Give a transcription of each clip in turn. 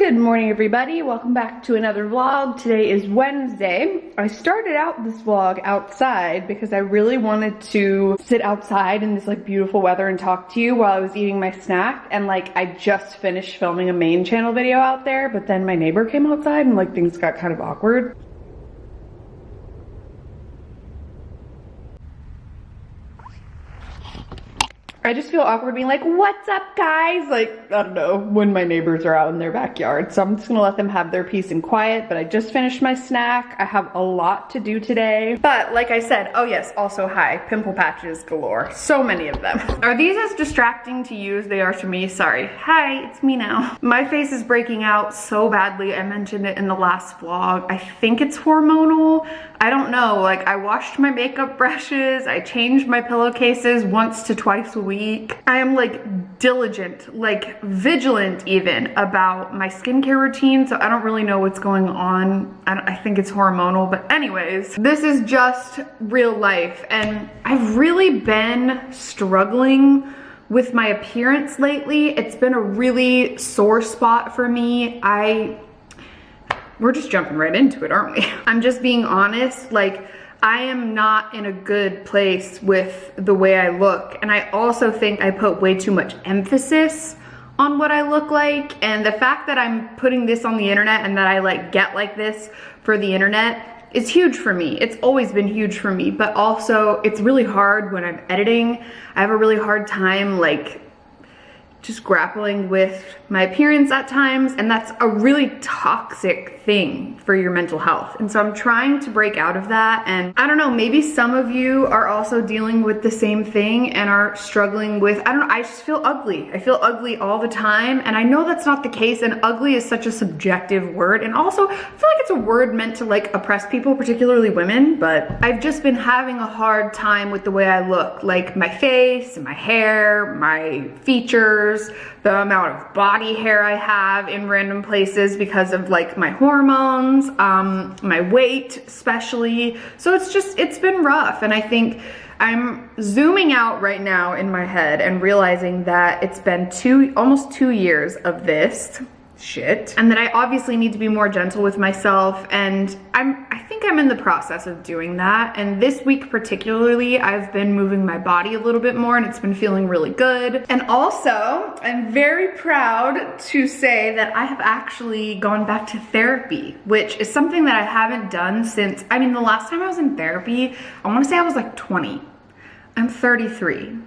Good morning everybody, welcome back to another vlog. Today is Wednesday. I started out this vlog outside because I really wanted to sit outside in this like beautiful weather and talk to you while I was eating my snack and like I just finished filming a main channel video out there but then my neighbor came outside and like things got kind of awkward. I just feel awkward being like, what's up guys? Like, I don't know, when my neighbors are out in their backyard. So I'm just gonna let them have their peace and quiet, but I just finished my snack. I have a lot to do today. But like I said, oh yes, also hi, pimple patches galore. So many of them. Are these as distracting to you as they are to me? Sorry. Hi, it's me now. My face is breaking out so badly. I mentioned it in the last vlog. I think it's hormonal. I don't know, like I washed my makeup brushes, I changed my pillowcases once to twice a week. I am like diligent, like vigilant even about my skincare routine, so I don't really know what's going on. I, I think it's hormonal, but anyways, this is just real life and I've really been struggling with my appearance lately. It's been a really sore spot for me. I we're just jumping right into it, aren't we? I'm just being honest, like, I am not in a good place with the way I look. And I also think I put way too much emphasis on what I look like. And the fact that I'm putting this on the internet and that I like get like this for the internet is huge for me. It's always been huge for me, but also it's really hard when I'm editing. I have a really hard time like just grappling with my appearance at times and that's a really toxic thing for your mental health. And so I'm trying to break out of that and I don't know maybe some of you are also dealing with the same thing and are struggling with I don't know I just feel ugly. I feel ugly all the time and I know that's not the case and ugly is such a subjective word. And also I feel like it's a word meant to like oppress people particularly women but I've just been having a hard time with the way I look. Like my face my hair my features the amount of body hair I have in random places because of like my hormones, um, my weight especially. So it's just, it's been rough. And I think I'm zooming out right now in my head and realizing that it's been two, almost two years of this shit. And that I obviously need to be more gentle with myself and I'm I think I'm in the process of doing that. And this week particularly I've been moving my body a little bit more and it's been feeling really good. And also I'm very proud to say that I have actually gone back to therapy which is something that I haven't done since I mean the last time I was in therapy I want to say I was like 20 I'm 33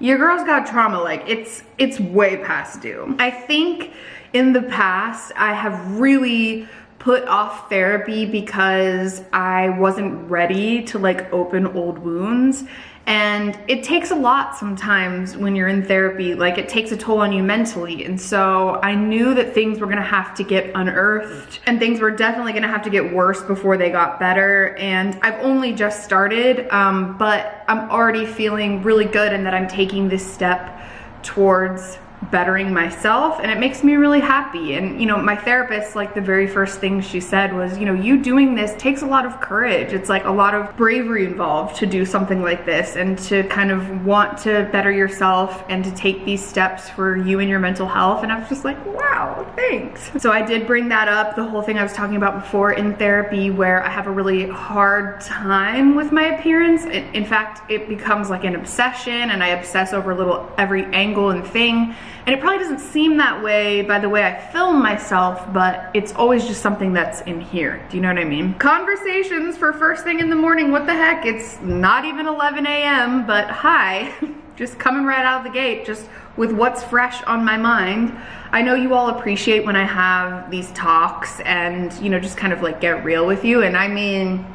your girl's got trauma like it's it's way past due. I think in the past, I have really put off therapy because I wasn't ready to like open old wounds. And it takes a lot sometimes when you're in therapy, like it takes a toll on you mentally. And so I knew that things were gonna have to get unearthed and things were definitely gonna have to get worse before they got better. And I've only just started, um, but I'm already feeling really good and that I'm taking this step towards bettering myself and it makes me really happy. And you know my therapist like the very first thing she said was you know you doing this takes a lot of courage. It's like a lot of bravery involved to do something like this and to kind of want to better yourself and to take these steps for you and your mental health. And I was just like wow thanks. So I did bring that up the whole thing I was talking about before in therapy where I have a really hard time with my appearance. In fact it becomes like an obsession and I obsess over little every angle and thing and it probably doesn't seem that way by the way I film myself, but it's always just something that's in here. Do you know what I mean? Conversations for first thing in the morning, what the heck? It's not even 11 a.m., but hi. just coming right out of the gate, just with what's fresh on my mind. I know you all appreciate when I have these talks and, you know, just kind of like get real with you. And I mean,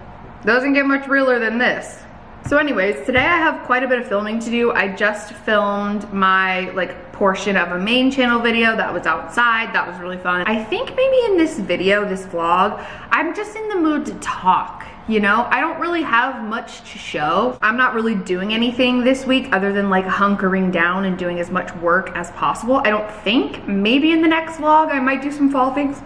doesn't get much realer than this. So anyways, today I have quite a bit of filming to do. I just filmed my like portion of a main channel video that was outside. That was really fun. I think maybe in this video, this vlog, I'm just in the mood to talk you know i don't really have much to show i'm not really doing anything this week other than like hunkering down and doing as much work as possible i don't think maybe in the next vlog i might do some fall things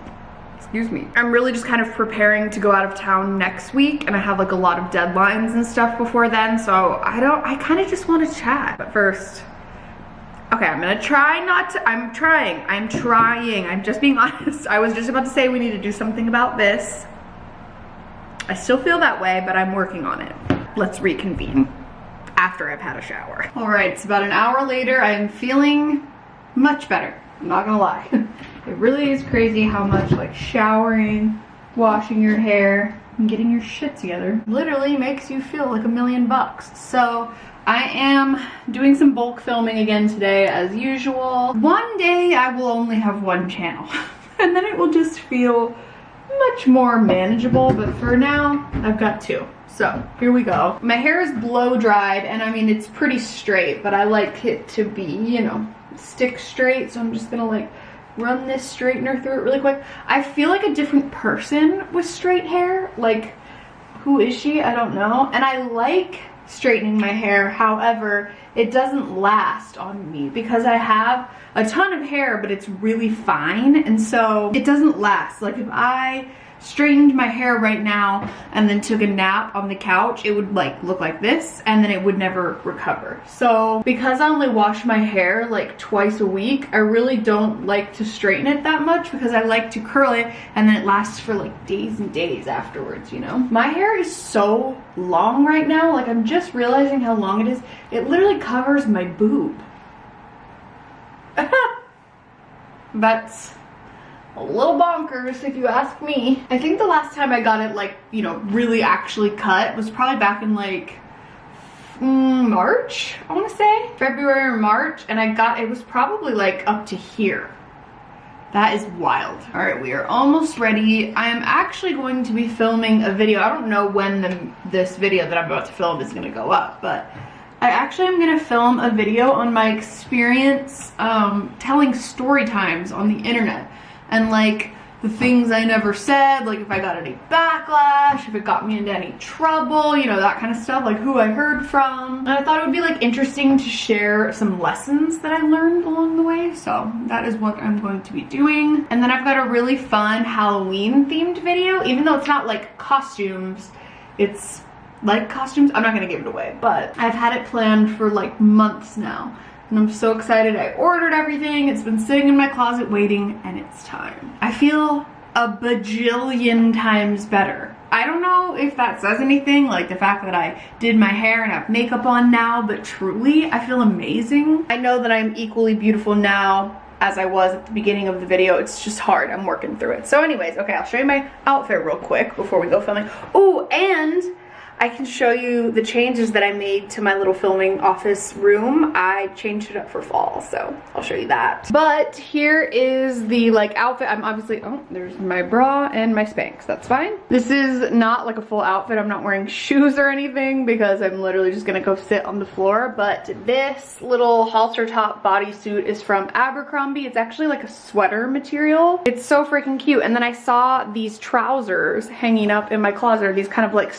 excuse me. I'm really just kind of preparing to go out of town next week and I have like a lot of deadlines and stuff before then. So I don't, I kind of just want to chat. But first, Okay, I'm gonna try not to, I'm trying, I'm trying, I'm just being honest. I was just about to say we need to do something about this. I still feel that way, but I'm working on it. Let's reconvene after I've had a shower. All right, it's about an hour later. I am feeling much better. I'm not gonna lie. it really is crazy how much like showering, washing your hair, and getting your shit together literally makes you feel like a million bucks. So I am doing some bulk filming again today as usual. One day I will only have one channel and then it will just feel much more manageable, but for now I've got two. So here we go. My hair is blow dried and I mean it's pretty straight, but I like it to be, you know, stick straight. So I'm just gonna like run this straightener through it really quick. I feel like a different person with straight hair. Like, who is she? I don't know. And I like straightening my hair. However, it doesn't last on me because I have a ton of hair, but it's really fine. And so it doesn't last. Like if I straightened my hair right now and then took a nap on the couch, it would like look like this and then it would never recover. So because I only wash my hair like twice a week, I really don't like to straighten it that much because I like to curl it and then it lasts for like days and days afterwards, you know? My hair is so long right now, like I'm just realizing how long it is. It literally covers my boob. That's a little bonkers if you ask me. I think the last time I got it like, you know, really actually cut was probably back in like mm, March, I wanna say. February or March, and I got, it was probably like up to here. That is wild. All right, we are almost ready. I am actually going to be filming a video. I don't know when the, this video that I'm about to film is gonna go up, but I actually am gonna film a video on my experience um, telling story times on the internet and like the things I never said, like if I got any backlash, if it got me into any trouble, you know, that kind of stuff, like who I heard from. And I thought it would be like interesting to share some lessons that I learned along the way. So that is what I'm going to be doing. And then I've got a really fun Halloween themed video, even though it's not like costumes, it's like costumes. I'm not gonna give it away, but I've had it planned for like months now and I'm so excited. I ordered everything. It's been sitting in my closet waiting and it's time. I feel a bajillion times better. I don't know if that says anything, like the fact that I did my hair and have makeup on now, but truly, I feel amazing. I know that I'm equally beautiful now as I was at the beginning of the video. It's just hard. I'm working through it. So anyways, okay, I'll show you my outfit real quick before we go filming. Oh, and I can show you the changes that I made to my little filming office room. I changed it up for fall, so I'll show you that. But here is the like outfit. I'm obviously, oh, there's my bra and my Spanx. That's fine. This is not like a full outfit. I'm not wearing shoes or anything because I'm literally just gonna go sit on the floor. But this little halter top bodysuit is from Abercrombie. It's actually like a sweater material. It's so freaking cute. And then I saw these trousers hanging up in my closet, these kind of like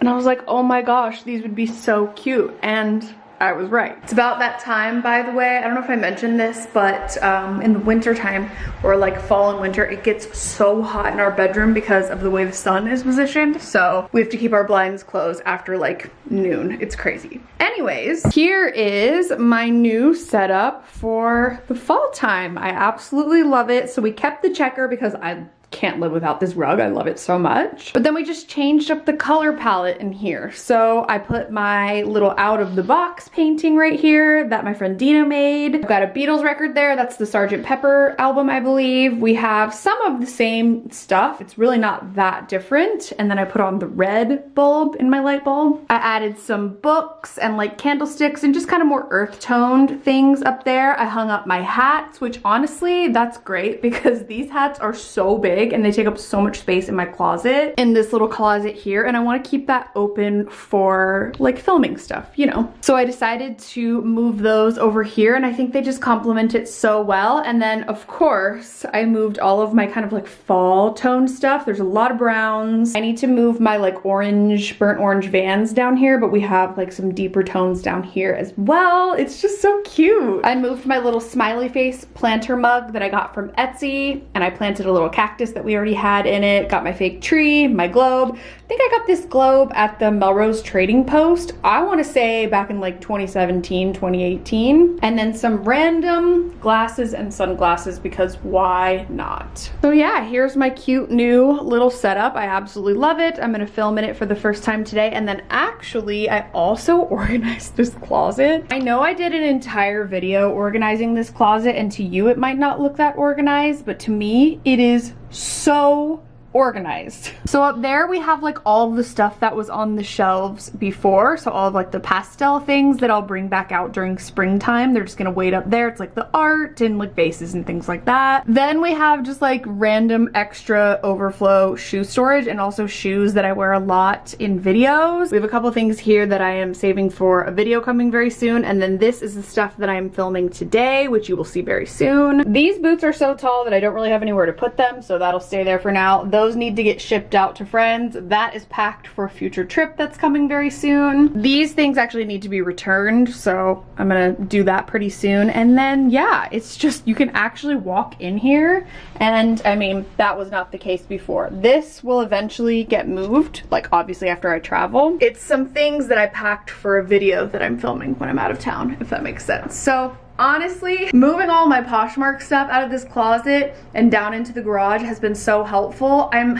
and I was like, oh my gosh, these would be so cute. And I was right. It's about that time, by the way. I don't know if I mentioned this, but um, in the winter time or like fall and winter, it gets so hot in our bedroom because of the way the sun is positioned. So we have to keep our blinds closed after like noon. It's crazy. Anyways, here is my new setup for the fall time. I absolutely love it. So we kept the checker because I can't live without this rug. I love it so much. But then we just changed up the color palette in here. So I put my little out of the box painting right here that my friend Dina made. I've got a Beatles record there. That's the Sgt. Pepper album, I believe. We have some of the same stuff. It's really not that different. And then I put on the red bulb in my light bulb. I added some books and like candlesticks and just kind of more earth toned things up there. I hung up my hats, which honestly, that's great because these hats are so big big and they take up so much space in my closet in this little closet here and I want to keep that open for like filming stuff, you know. So I decided to move those over here and I think they just complement it so well. And then of course I moved all of my kind of like fall tone stuff. There's a lot of browns. I need to move my like orange, burnt orange vans down here, but we have like some deeper tones down here as well. It's just so cute. I moved my little smiley face planter mug that I got from Etsy and I planted a little cactus that we already had in it. Got my fake tree, my globe. I think I got this globe at the Melrose Trading Post. I want to say back in like 2017, 2018. And then some random glasses and sunglasses because why not? So yeah, here's my cute new little setup. I absolutely love it. I'm to film in it for the first time today. And then actually, I also organized this closet. I know I did an entire video organizing this closet and to you it might not look that organized, but to me it is so organized. So up there we have like all the stuff that was on the shelves before. So all of like the pastel things that I'll bring back out during springtime. They're just gonna wait up there. It's like the art and like vases and things like that. Then we have just like random extra overflow shoe storage and also shoes that I wear a lot in videos. We have a couple things here that I am saving for a video coming very soon. And then this is the stuff that I'm filming today, which you will see very soon. These boots are so tall that I don't really have anywhere to put them. So that'll stay there for now. Those need to get shipped out to friends. That is packed for a future trip that's coming very soon. These things actually need to be returned, so I'm gonna do that pretty soon. And then, yeah, it's just, you can actually walk in here, and I mean, that was not the case before. This will eventually get moved, like obviously after I travel. It's some things that I packed for a video that I'm filming when I'm out of town, if that makes sense. So honestly, moving all my Poshmark stuff out of this closet and down into the garage has been so helpful. I'm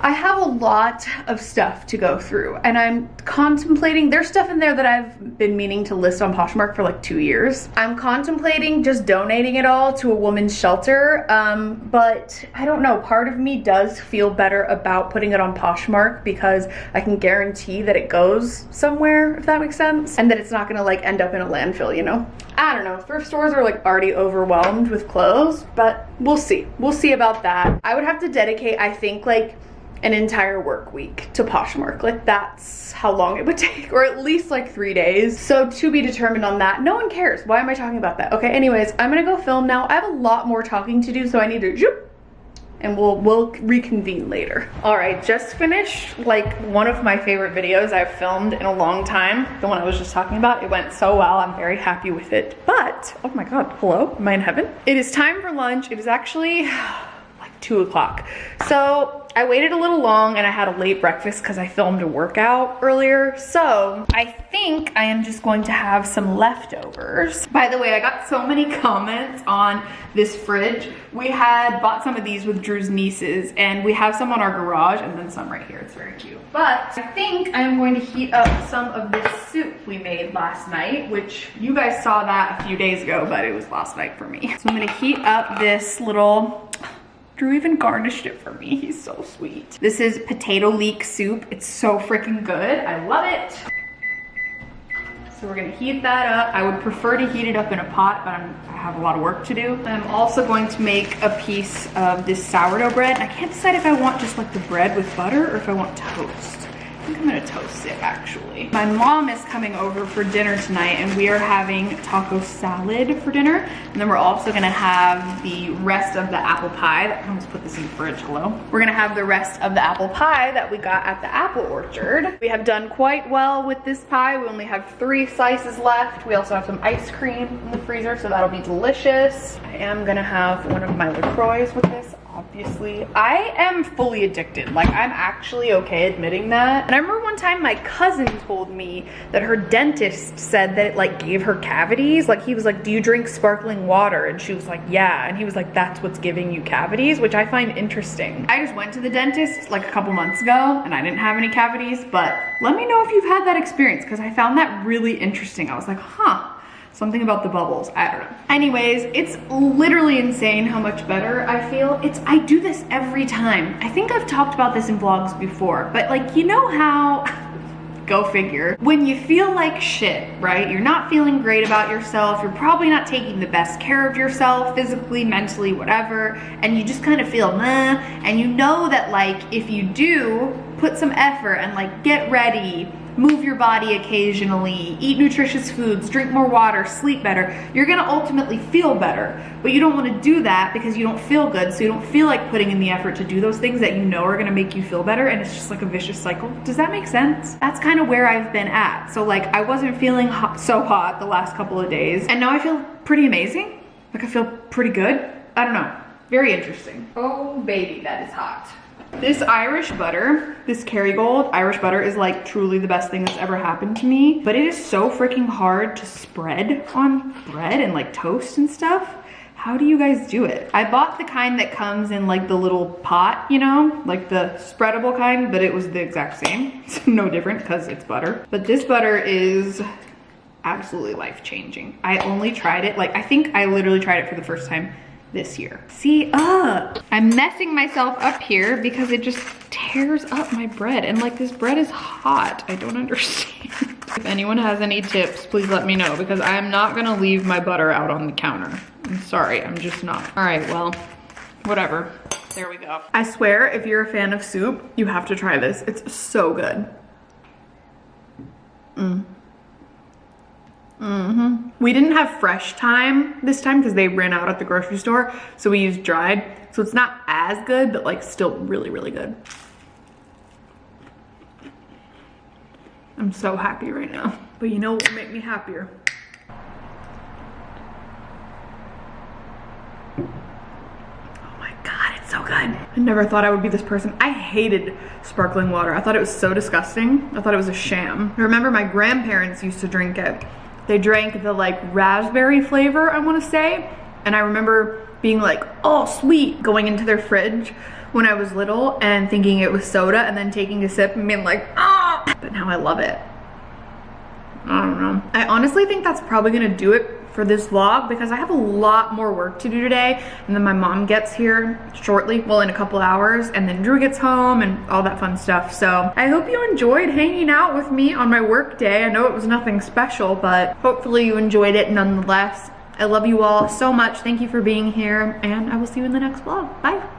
I have a lot of stuff to go through and I'm contemplating, there's stuff in there that I've been meaning to list on Poshmark for like two years. I'm contemplating just donating it all to a woman's shelter, um, but I don't know, part of me does feel better about putting it on Poshmark because I can guarantee that it goes somewhere, if that makes sense, and that it's not gonna like end up in a landfill, you know? I don't know, thrift stores are like already overwhelmed with clothes, but we'll see. We'll see about that. I would have to dedicate, I think like an entire work week to Poshmark. Like that's how long it would take, or at least like three days. So to be determined on that. No one cares. Why am I talking about that? Okay, anyways, I'm gonna go film now. I have a lot more talking to do, so I need to zoop, and we'll we'll reconvene later. All right, just finished like one of my favorite videos I've filmed in a long time. The one I was just talking about. It went so well. I'm very happy with it. But, oh my God, hello, am I in heaven? It is time for lunch. It is actually like two o'clock. So I waited a little long and I had a late breakfast because I filmed a workout earlier. So I think I am just going to have some leftovers. By the way, I got so many comments on this fridge. We had bought some of these with Drew's nieces and we have some on our garage and then some right here. It's very cute. But I think I'm going to heat up some of this soup we made last night, which you guys saw that a few days ago, but it was last night for me. So I'm gonna heat up this little Drew even garnished it for me. He's so sweet. This is potato leek soup. It's so freaking good. I love it. So we're gonna heat that up. I would prefer to heat it up in a pot, but I'm, i have a lot of work to do. I'm also going to make a piece of this sourdough bread. I can't decide if I want just like the bread with butter or if I want toast think I'm gonna toast it actually. My mom is coming over for dinner tonight and we are having taco salad for dinner. And then we're also gonna have the rest of the apple pie. That, let's put this in the fridge, hello. We're gonna have the rest of the apple pie that we got at the apple orchard. We have done quite well with this pie. We only have three slices left. We also have some ice cream in the freezer, so that'll be delicious. I am gonna have one of my LaCroix with this obviously. I am fully addicted. Like, I'm actually okay admitting that. And I remember one time my cousin told me that her dentist said that it like gave her cavities. Like, he was like, do you drink sparkling water? And she was like, yeah. And he was like, that's what's giving you cavities, which I find interesting. I just went to the dentist like a couple months ago and I didn't have any cavities, but let me know if you've had that experience because I found that really interesting. I was like, huh, Something about the bubbles, I don't know. Anyways, it's literally insane how much better I feel. It's, I do this every time. I think I've talked about this in vlogs before, but like, you know how, go figure. When you feel like shit, right? You're not feeling great about yourself. You're probably not taking the best care of yourself, physically, mentally, whatever. And you just kind of feel meh. And you know that like, if you do put some effort and like get ready, move your body occasionally, eat nutritious foods, drink more water, sleep better, you're gonna ultimately feel better. But you don't wanna do that because you don't feel good, so you don't feel like putting in the effort to do those things that you know are gonna make you feel better, and it's just like a vicious cycle. Does that make sense? That's kind of where I've been at. So like, I wasn't feeling hot, so hot the last couple of days, and now I feel pretty amazing. Like I feel pretty good. I don't know. Very interesting. Oh baby, that is hot. This Irish butter, this Kerrygold Irish butter is like truly the best thing that's ever happened to me. But it is so freaking hard to spread on bread and like toast and stuff. How do you guys do it? I bought the kind that comes in like the little pot, you know, like the spreadable kind, but it was the exact same. It's no different because it's butter. But this butter is absolutely life-changing. I only tried it, like I think I literally tried it for the first time this year. See, uh, I'm messing myself up here because it just tears up my bread. And like this bread is hot. I don't understand. if anyone has any tips, please let me know because I'm not gonna leave my butter out on the counter. I'm sorry, I'm just not. All right, well, whatever. There we go. I swear, if you're a fan of soup, you have to try this. It's so good. Mm. Mm-hmm. We didn't have fresh thyme this time because they ran out at the grocery store. So we used dried. So it's not as good, but like still really, really good. I'm so happy right now. But you know what will make me happier? Oh my God, it's so good. I never thought I would be this person. I hated sparkling water. I thought it was so disgusting. I thought it was a sham. I remember my grandparents used to drink it they drank the like raspberry flavor, I wanna say. And I remember being like, oh, sweet, going into their fridge when I was little and thinking it was soda and then taking a sip and being like, ah, but now I love it. I don't know. I honestly think that's probably gonna do it for this vlog because I have a lot more work to do today and then my mom gets here shortly, well in a couple hours and then Drew gets home and all that fun stuff. So I hope you enjoyed hanging out with me on my work day. I know it was nothing special, but hopefully you enjoyed it nonetheless. I love you all so much. Thank you for being here and I will see you in the next vlog. Bye.